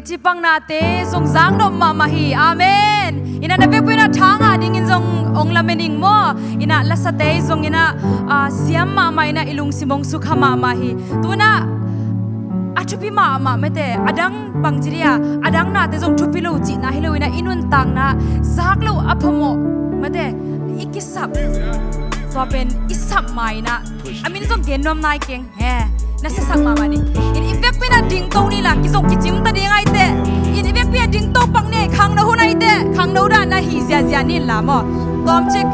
chi pang na te song zang dom ma ma hi. Amen. Ina na vek pina thanga ding in zong ong la mening mo. Ina la sa te zong ina siam ma ma ina ilung simong sukha ma ma hi. Tuna achupi ma ma mete adang bangjiria adang na te zong chupi lo chi na hilo ina inun tang na. Zak lo aphomo mate ikisap to pen isap mai na amin zong genom nai keng. He na sa sang mama ni in ivek pina ding to ni la kít chim ta ding ai te in ivek pina ding to pang ne khang na hunai te khang no da na hi zia zia ni la mo tom chik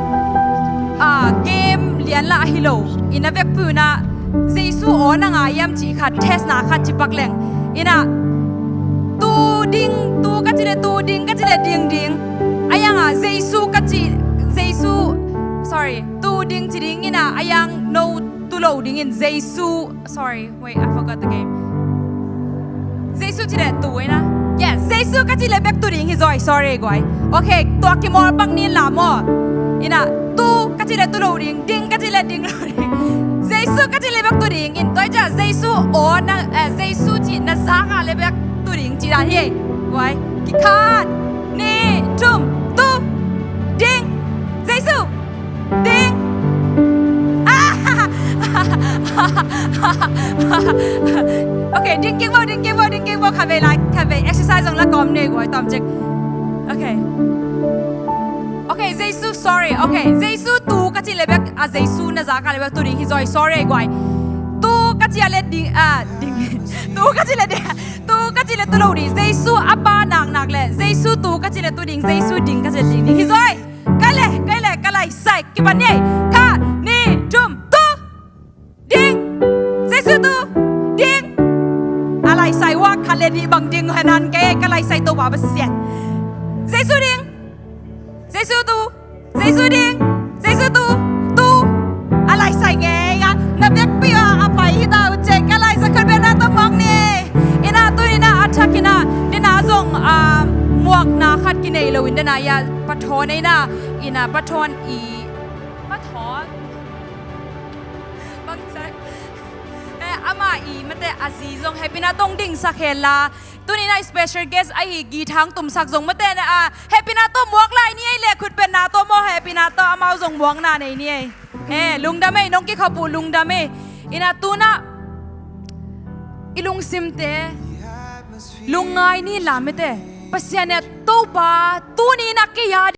a game lian la hi lo in avek pu na jesu ona nga yam chi kha test na kha chi pak leng ina tu ding tu ka chi le tu ding ka chi le ding ding ayang a jesu ka chi jesu sorry tu ding chi ding ina ayang no tu loading in Jesu. Sorry, wait, I forgot the game. Jesu chỉ để tu na. yeah, Jesu cái chỉ là back tu ding rồi. Sorry, guys. Okay, tu aki mor bang ni la mo. Ina tu cái chỉ là tu loading, ding cái chỉ là ding loading. Jesu cái chỉ là back tu ding in. Tôi cha Jesu o na le bek tu ding chỉ da hi wai ki khat ni tum okay đừng kinh vô đừng kinh vô đừng kinh vô. Khai về lại khai về exercise trong là còn này gọi tóm chích okay okay Jesus, sorry. Okay Jesus, tu cái gì lấy bek à Jesus, na giá cái lấy tu đi. Hi rồi sorry gọi tu cái gì lấy đi à đi. Tu cái gì lấy tu cái gì lấy tu lâu đi. Jesus apa nặng nặng lệ. Jesus tu cái gì lấy tu đi. Jesus đi cái gì ding ding hi rồi cái lệ cái lệ cái này sai cái bạn này. บังดิงหันันแกก็เลยใส่ตัวบาบเสียเจสุดิงเจสุตูเจสุดิงเจสุตูตูอะไรใส่แงอ่ะนั มาอีมะแต่อาซีซงเฮปินาตงดิ่งสักเฮลาตัวนี้นะ special guest ไอฮีกีทางตุ่มสักซงมะแต่นะอะเฮปินาตัวมวกลายนี่ไอเล่ขุดเป็นนาตัวโมเฮปินาตัวอามาซงมวกนาในนี่ไอเฮ้ลุงดาเมน้องกี้ขบูลุงดาเมอินาตูนะอีลุงซิมเตลุงไงนี่ลามเตปัสยาเนี่ยตัวปาตัวนี้นักกี้ยา